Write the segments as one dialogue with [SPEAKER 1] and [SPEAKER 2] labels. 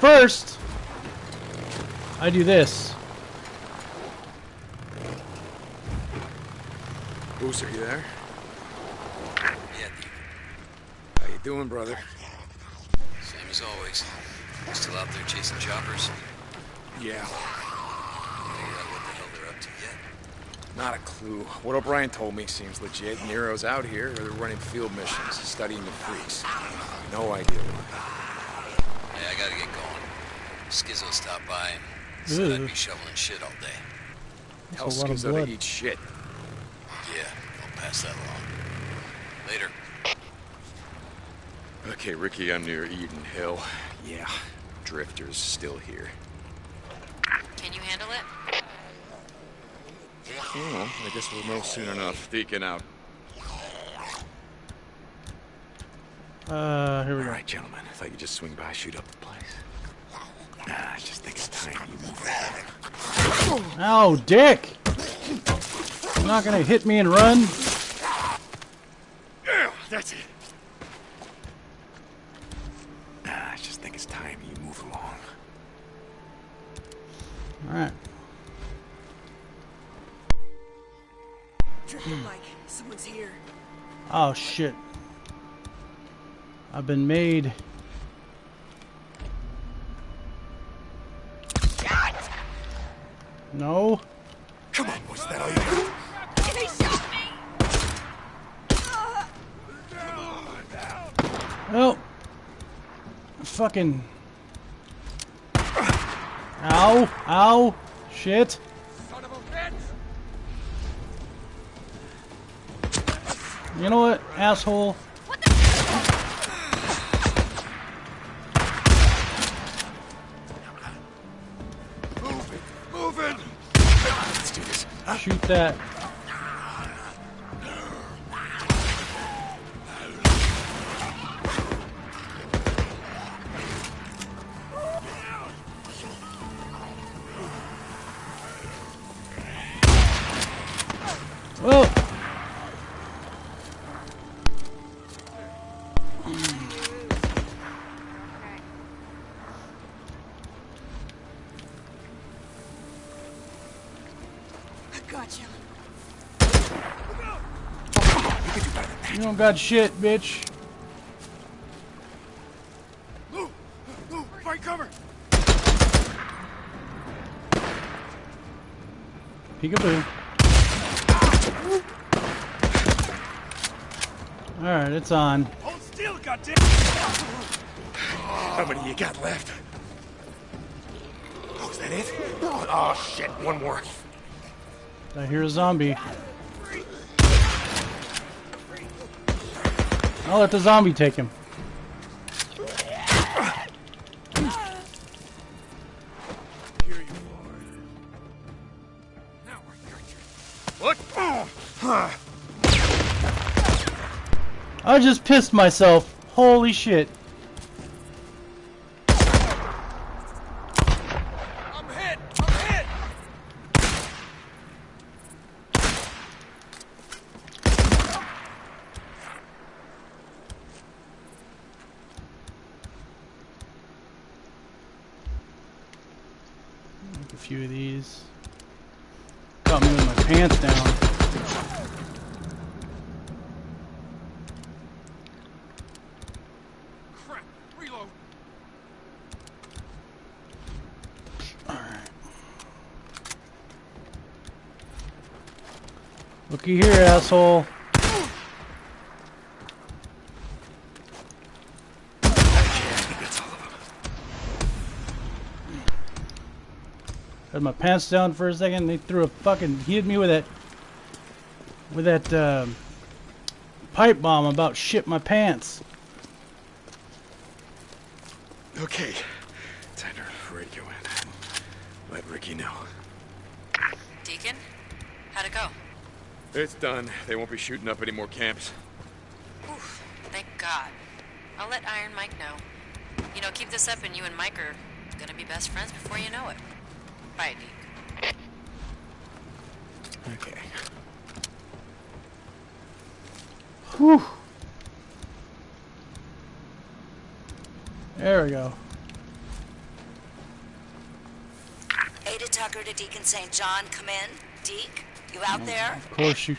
[SPEAKER 1] But first, I do this.
[SPEAKER 2] Boozer, you there?
[SPEAKER 3] Yeah, Deacon.
[SPEAKER 2] How you doing, brother?
[SPEAKER 3] Same as always. Still out there chasing choppers.
[SPEAKER 2] Yeah.
[SPEAKER 3] Figured out what the hell they're up to yet.
[SPEAKER 2] Not a clue. What O'Brian told me seems legit. NERO's out here, or they're running field missions, studying the freaks. No idea why.
[SPEAKER 3] Hey, I gotta get going. Skizzo stopped by and said I'd be shoveling shit all day.
[SPEAKER 2] Tell
[SPEAKER 1] That's a lot of blood.
[SPEAKER 2] to eat shit.
[SPEAKER 3] Yeah, I'll pass that along. Later.
[SPEAKER 2] Okay, Ricky, I'm near Eden Hill. Yeah, Drifter's still here.
[SPEAKER 4] Can you handle it?
[SPEAKER 2] Well, I guess we'll know soon enough. Deacon out.
[SPEAKER 1] Uh, here we
[SPEAKER 2] All
[SPEAKER 1] go.
[SPEAKER 2] right, gentlemen. I thought you'd just swing by, shoot up the place. Nah, I just think it's time you move on.
[SPEAKER 1] Ow, oh, dick! You're not gonna hit me and run?
[SPEAKER 2] Yeah, that's it. Nah, I just think it's time you move along.
[SPEAKER 1] Alright.
[SPEAKER 5] Drifter Mike, someone's here.
[SPEAKER 1] Oh, shit. I've been made. No.
[SPEAKER 2] Come on, boys, that all you got?
[SPEAKER 5] He shot me!
[SPEAKER 1] Oh. Fucking. Ow. Ow. Shit.
[SPEAKER 2] Son of a bitch!
[SPEAKER 1] You know what, asshole? Shoot that.
[SPEAKER 5] Gotcha.
[SPEAKER 1] You don't got shit, bitch.
[SPEAKER 2] Move! Move! Find cover!
[SPEAKER 1] Peekaboo. Alright, it's on.
[SPEAKER 2] Hold still, goddamn! How many you got left? Oh, is that it? Oh, oh shit, one more.
[SPEAKER 1] I hear a zombie. I'll let the zombie take him.
[SPEAKER 2] Here you are. Now we're What?
[SPEAKER 1] I just pissed myself. Holy shit.
[SPEAKER 2] I'm hit! I'm hit!
[SPEAKER 1] Make a few of these. Got me with my pants down.
[SPEAKER 2] Crap! Reload!
[SPEAKER 1] Looky here, asshole. Had my pants down for a second. They threw a fucking. He hit me with that. With that um, pipe bomb. About shit my pants.
[SPEAKER 2] Okay. Time to radio in. Let Ricky know.
[SPEAKER 4] Deacon? How'd it go?
[SPEAKER 2] It's done. They won't be shooting up any more camps.
[SPEAKER 4] Oof, thank God. I'll let Iron Mike know. You know, keep this up and you and Mike are gonna be best friends before you know it. Bye, Deke.
[SPEAKER 2] Okay.
[SPEAKER 1] Whew. There we go.
[SPEAKER 6] Ada Tucker to Deacon St. John, come in. Deek, you out there?
[SPEAKER 1] Of course you...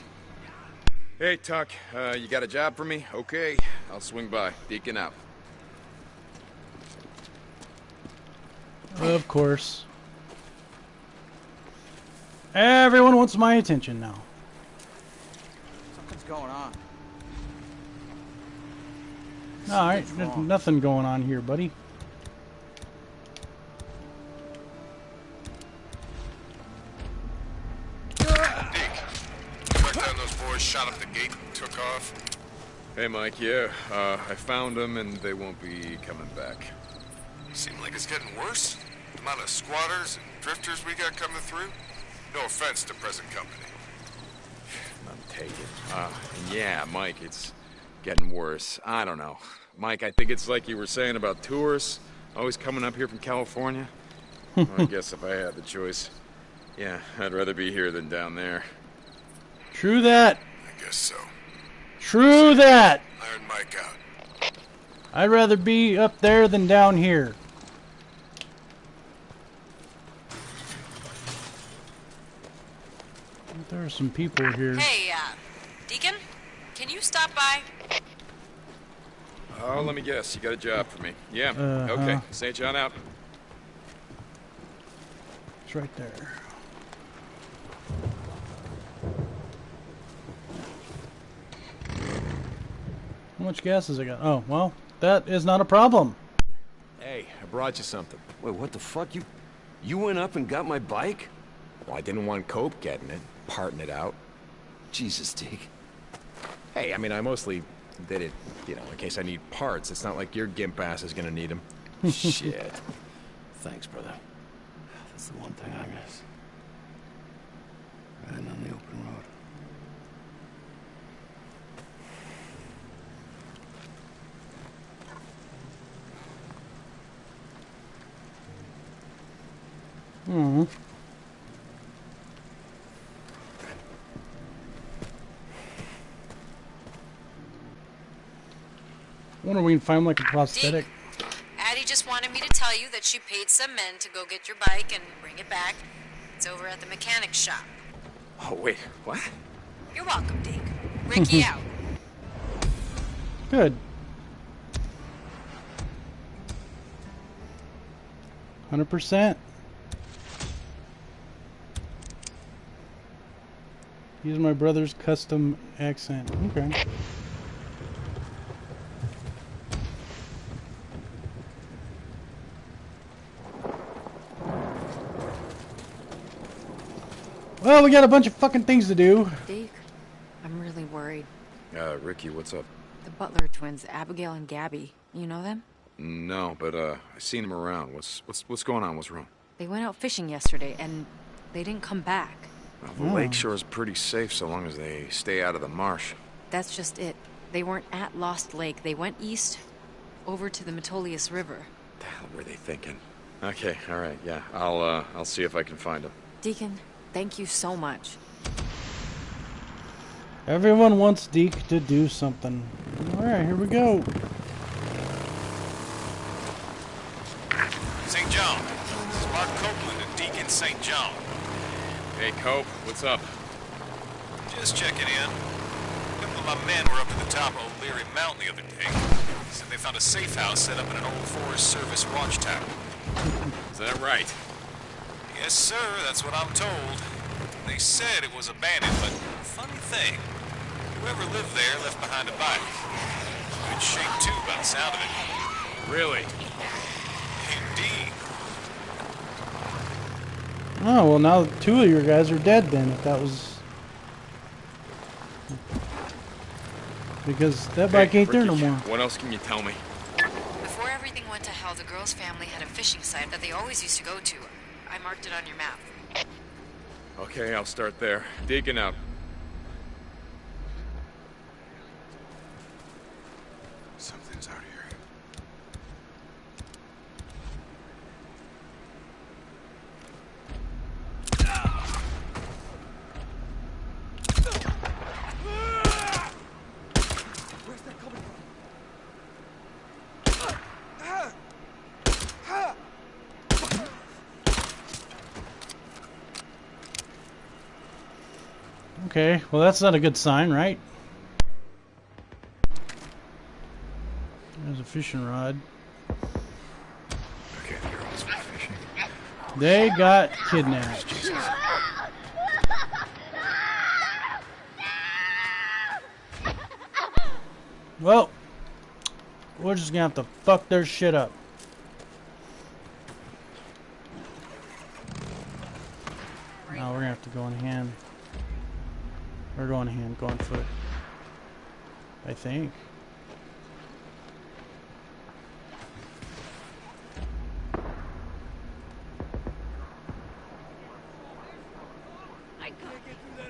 [SPEAKER 2] Hey, Tuck, uh, you got a job for me? Okay, I'll swing by. Deacon out.
[SPEAKER 1] Of course. Everyone wants my attention now.
[SPEAKER 7] Something's going on.
[SPEAKER 1] All right,
[SPEAKER 7] What's
[SPEAKER 1] there's nothing going on here, buddy.
[SPEAKER 8] Went down those boys, shot up the gate, and took off.
[SPEAKER 2] Hey, Mike, yeah, uh, I found them and they won't be coming back.
[SPEAKER 8] Seem like it's getting worse. The amount of squatters and drifters we got coming through. No offense to present company.
[SPEAKER 2] I'm taken. Uh, yeah, Mike, it's getting worse. I don't know. Mike, I think it's like you were saying about tourists always coming up here from California. Well, I guess if I had the choice, yeah, I'd rather be here than down there.
[SPEAKER 1] True that.
[SPEAKER 8] I guess so.
[SPEAKER 1] True that.
[SPEAKER 8] Iron Mike out.
[SPEAKER 1] I'd rather be up there than down here. There are some people here.
[SPEAKER 4] Hey, uh, Deacon? Can you stop by?
[SPEAKER 2] Oh, let me guess. You got a job for me. Yeah.
[SPEAKER 1] Uh-huh.
[SPEAKER 2] Okay. St. John out.
[SPEAKER 1] It's right there. How much gas has it got? Oh, well, that is not a problem.
[SPEAKER 9] Hey, I brought you something.
[SPEAKER 10] Wait, what the fuck? You you went up and got my bike?
[SPEAKER 9] Well, I didn't want Cope getting it, parting it out.
[SPEAKER 10] Jesus, Deke.
[SPEAKER 9] Hey, I mean, I mostly did it, you know, in case I need parts. It's not like your gimp ass is gonna need them.
[SPEAKER 10] Shit. Thanks, brother. That's the one thing I miss. Riding on the open road.
[SPEAKER 1] Hmm. Wonder if we can find like a prosthetic.
[SPEAKER 4] Addie just wanted me to tell you that she paid some men to go get your bike and bring it back. It's over at the mechanic shop.
[SPEAKER 2] Oh, wait. What?
[SPEAKER 4] You're welcome, Deke. Ricky out.
[SPEAKER 1] Good. Hundred percent. Use my brother's custom accent. Okay. Well, we got a bunch of fucking things to do.
[SPEAKER 11] Deke, I'm really worried.
[SPEAKER 2] Uh, Ricky, what's up?
[SPEAKER 11] The Butler twins, Abigail and Gabby. You know them?
[SPEAKER 2] No, but, uh, I've seen them around. What's, what's, what's going on? What's wrong?
[SPEAKER 11] They went out fishing yesterday and they didn't come back.
[SPEAKER 2] Well, the lake shore is pretty safe so long as they stay out of the marsh.
[SPEAKER 11] That's just it. They weren't at Lost Lake. They went east over to the Metolius River.
[SPEAKER 2] The hell were they thinking? Okay, all right, yeah. I'll, uh, I'll see if I can find them.
[SPEAKER 11] Deacon, thank you so much.
[SPEAKER 1] Everyone wants Deke to do something. Alright, here we go.
[SPEAKER 8] St. John. This is Mark Copeland and Deacon St. John.
[SPEAKER 2] Hey, Cope, what's up?
[SPEAKER 8] Just checking in. A couple of my men were up at the top of O'Leary Mountain the other day. Said they found a safe house set up in an old Forest Service watchtower.
[SPEAKER 2] Is that right?
[SPEAKER 8] Yes, sir, that's what I'm told. They said it was abandoned, but funny thing, whoever lived there left behind a bike. Good shape, too, by the sound of it.
[SPEAKER 2] Really?
[SPEAKER 8] Indeed.
[SPEAKER 1] Oh, well now two of your guys are dead then, if that was... Because that bike
[SPEAKER 2] Hey,
[SPEAKER 1] ain't there no more.
[SPEAKER 2] What else can you tell me?
[SPEAKER 4] Before everything went to hell, the girl's family had a fishing site that they always used to go to. I marked it on your map.
[SPEAKER 2] Okay, I'll start there. Deacon out.
[SPEAKER 8] Something's out here.
[SPEAKER 1] Okay, well that's not a good sign, right? There's a fishing rod.
[SPEAKER 2] Okay, the girls were fishing.
[SPEAKER 1] They got kidnapped. Well, we're just gonna have to fuck their shit up. Now we're gonna have to go in hand. Or go on hand, go on foot. I think.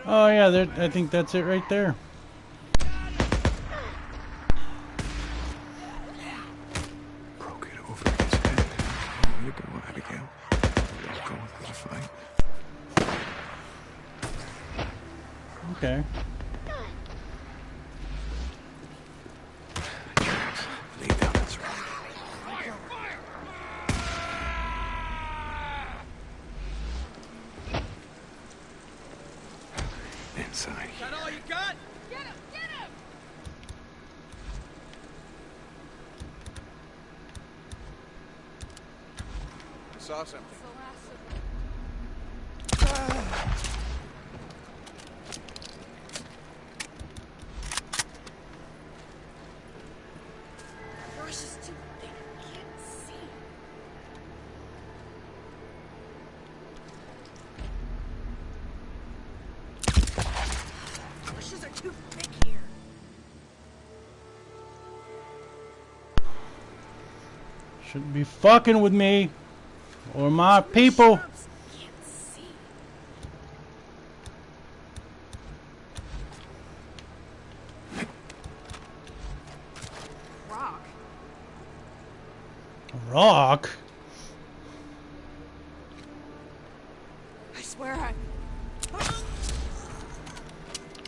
[SPEAKER 1] Oh yeah, I think that's it right there.
[SPEAKER 2] Broke it over his head. There you go, Abigail. Let's go without a fight.
[SPEAKER 1] Okay.
[SPEAKER 2] Lay down, that's right. Inside.
[SPEAKER 5] That all you got?
[SPEAKER 7] Saw something.
[SPEAKER 5] Brush is too thick. I can't see. Bushes are too thick here.
[SPEAKER 1] Shouldn't be fucking with me or my people.
[SPEAKER 5] Shrubs. Can't see. Rock.
[SPEAKER 1] Rock.
[SPEAKER 5] I swear I.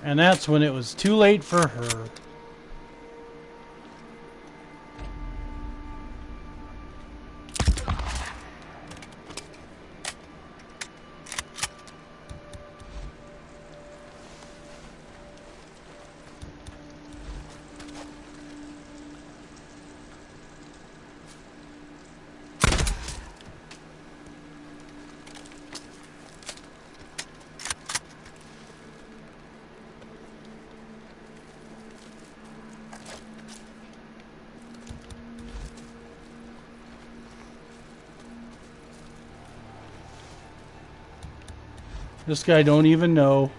[SPEAKER 1] And that's when it was too late for her. This guy don't even know.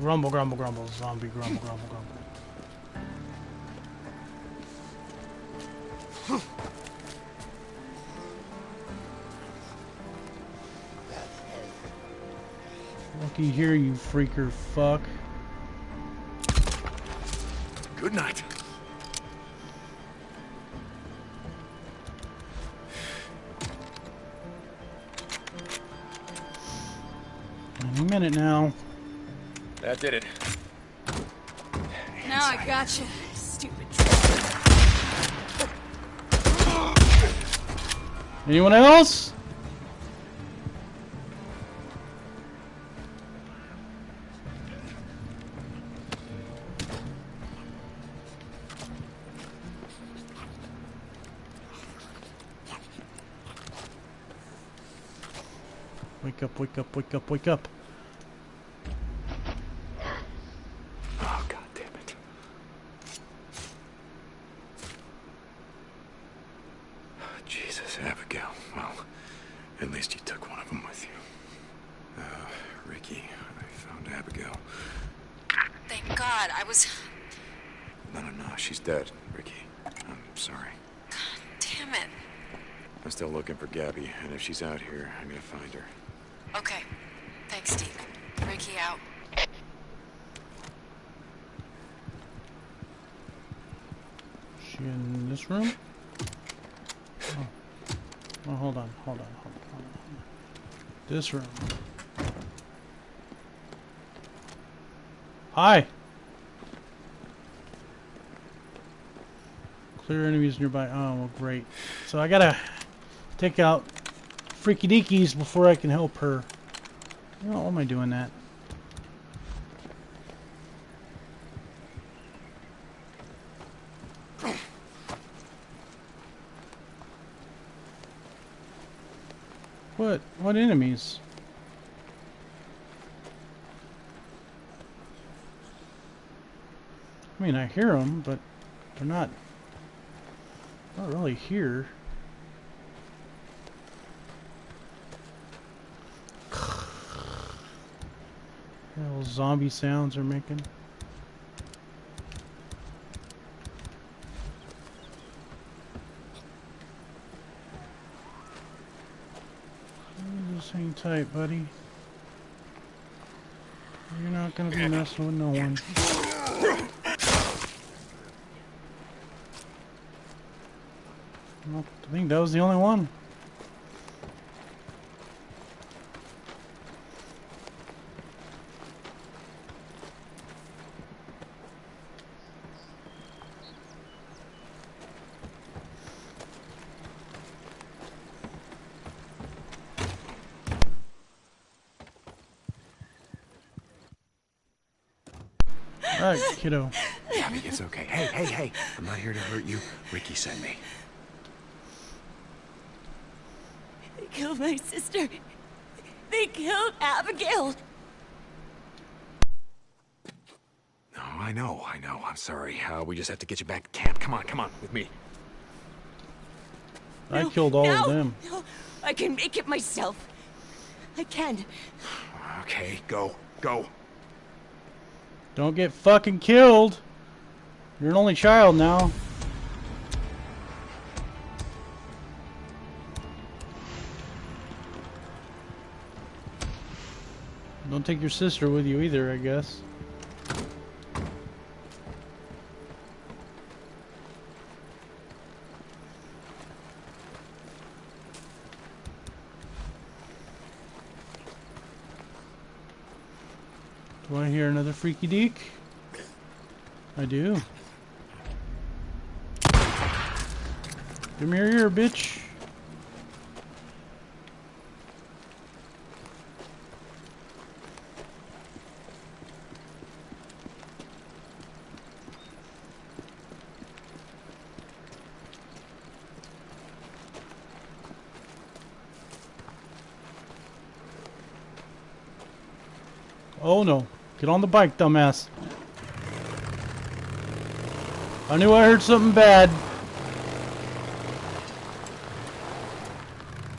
[SPEAKER 1] Grumble, grumble, grumble, zombie, grumble, grumble, grumble. Looky here, you freaker fuck.
[SPEAKER 2] Good night.
[SPEAKER 1] Any minute now.
[SPEAKER 2] That did it.
[SPEAKER 5] Now I got gotcha. Stupid.
[SPEAKER 1] Anyone else? Wake up, wake up, wake up, wake up.
[SPEAKER 2] Oh, god damn it. Jesus, Abigail. Well, at least you took one of them with you. Uh, Ricky, I found Abigail.
[SPEAKER 4] Thank God. I was.
[SPEAKER 2] No, no, no, she's dead, Ricky. I'm sorry.
[SPEAKER 4] God damn it.
[SPEAKER 2] I'm still looking for Gabby, and if she's out here, I'm gonna find her.
[SPEAKER 4] Okay. Thanks, Steve. Ricky out.
[SPEAKER 1] She in this room? Oh. oh, hold on, hold on, hold on, hold on. This room. Hi! Clear enemies nearby. Oh, well, great. So I gotta take out Freaky Deakies before I can help her. Why am I doing that? What? What enemies? I mean, I hear them, but they're not, not really here. Zombie sounds are making. Just hang tight, buddy. You're not gonna be messing with no one. I think that was the only one. Alright, kiddo.
[SPEAKER 2] Abby, it's okay. Hey, hey, hey. I'm not here to hurt you. Ricky sent me.
[SPEAKER 9] They killed my sister. They killed Abigail.
[SPEAKER 2] No, I know, I know. I'm sorry. Uh, we just have to get you back to camp. Come on, come on, with me.
[SPEAKER 1] I killed all
[SPEAKER 9] no,
[SPEAKER 1] of them.
[SPEAKER 9] No, I can make it myself. I can.
[SPEAKER 2] Okay, go, go.
[SPEAKER 1] Don't get fucking killed. You're an only child now. Don't take your sister with you either, I guess. Do I hear another freaky deek? I do. Come here, here, bitch. Oh no. Get on the bike, dumbass. I knew I heard something bad.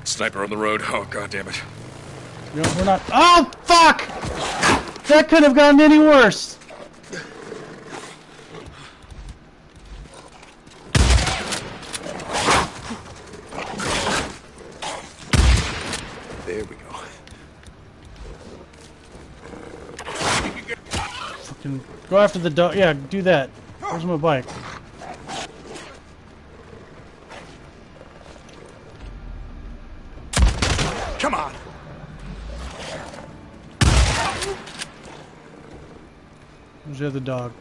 [SPEAKER 12] Sniper on the road. Oh, god damn it.
[SPEAKER 1] You know, we're not. Oh, fuck! That could have gotten any worse.
[SPEAKER 2] There we go.
[SPEAKER 1] Fucking go after the dog. Yeah, do that. Where's my bike?
[SPEAKER 2] Come on.
[SPEAKER 1] Where's the other dog?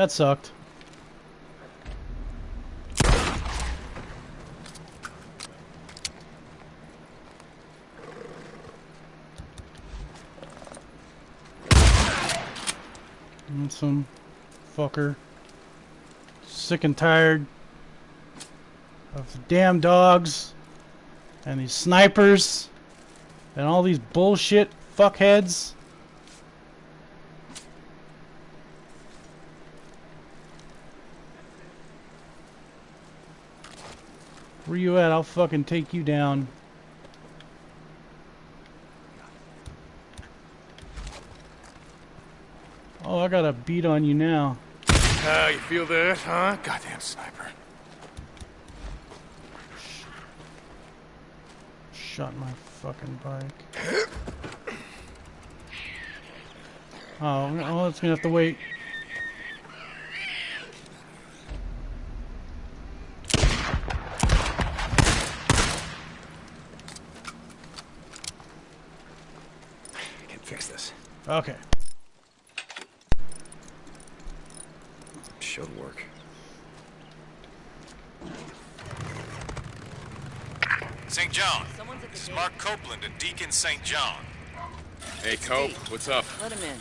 [SPEAKER 1] That sucked. Some fucker. Sick and tired of the damn dogs and these snipers and all these bullshit fuckheads. Where you at? I'll fucking take you down. Oh, I got a beat on you now.
[SPEAKER 9] Ah, uh, you feel that, huh? Goddamn sniper.
[SPEAKER 1] Shot my fucking bike. Oh, oh, it's gonna have to wait. Okay.
[SPEAKER 9] Should work.
[SPEAKER 8] St. John. This is Mark Copeland at Deacon St. John.
[SPEAKER 2] Hey, Cope, what's up?
[SPEAKER 5] Let him in.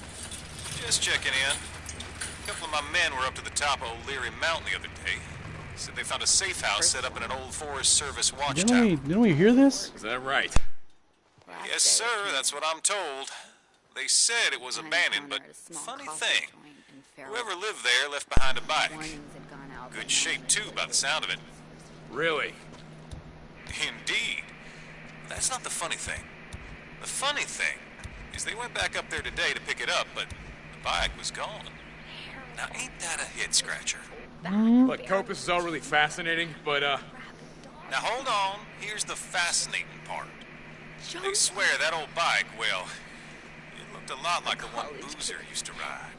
[SPEAKER 8] Just checking in. A couple of my men were up to the top of O'Leary Mountain the other day. Said they found a safe house set up in an old Forest Service
[SPEAKER 1] Didn't
[SPEAKER 8] watchtower.
[SPEAKER 1] we? Didn't we hear this?
[SPEAKER 2] Is that right?
[SPEAKER 8] Yes, sir, that's what I'm told. They said it was abandoned, but funny thing, whoever lived there left behind a bike. Good shape, too, by the sound of it.
[SPEAKER 2] Really?
[SPEAKER 8] Indeed. That's not the funny thing. The funny thing is they went back up there today to pick it up, but the bike was gone. Now, ain't that a hit scratcher?
[SPEAKER 2] Look, Copus is all really fascinating, but, uh,
[SPEAKER 8] Now, hold on. Here's the fascinating part. They swear that old bike, well, it looked a lot like the one Boozer used to ride.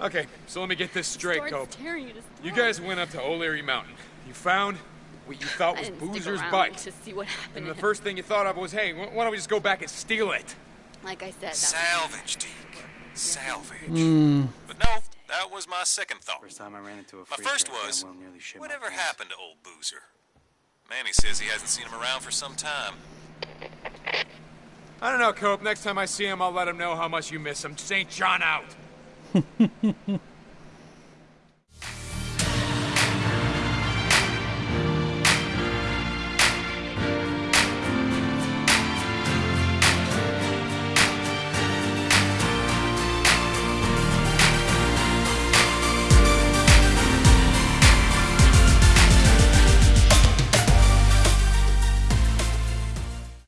[SPEAKER 2] okay, so let me get this straight,
[SPEAKER 5] Starts
[SPEAKER 2] Cope.
[SPEAKER 5] tearing
[SPEAKER 2] You guys went up to O'Leary Mountain. You found what you thought was Boozer's bike.
[SPEAKER 5] to see what happened.
[SPEAKER 2] And the
[SPEAKER 5] him.
[SPEAKER 2] first thing you thought of was, hey, why don't we just go back and steal it?
[SPEAKER 5] like I said,
[SPEAKER 8] Salvage, Deke. Salvage.
[SPEAKER 1] Hmm.
[SPEAKER 8] But no, that was my second thought.
[SPEAKER 7] First time I ran into a
[SPEAKER 8] My
[SPEAKER 7] freak,
[SPEAKER 8] first was,
[SPEAKER 7] well nearly shit
[SPEAKER 8] whatever happened to old Boozer? Manny says he hasn't seen him around for some time.
[SPEAKER 2] I don't know, Cope. Next time I see him, I'll let him know how much you miss him. St. John out.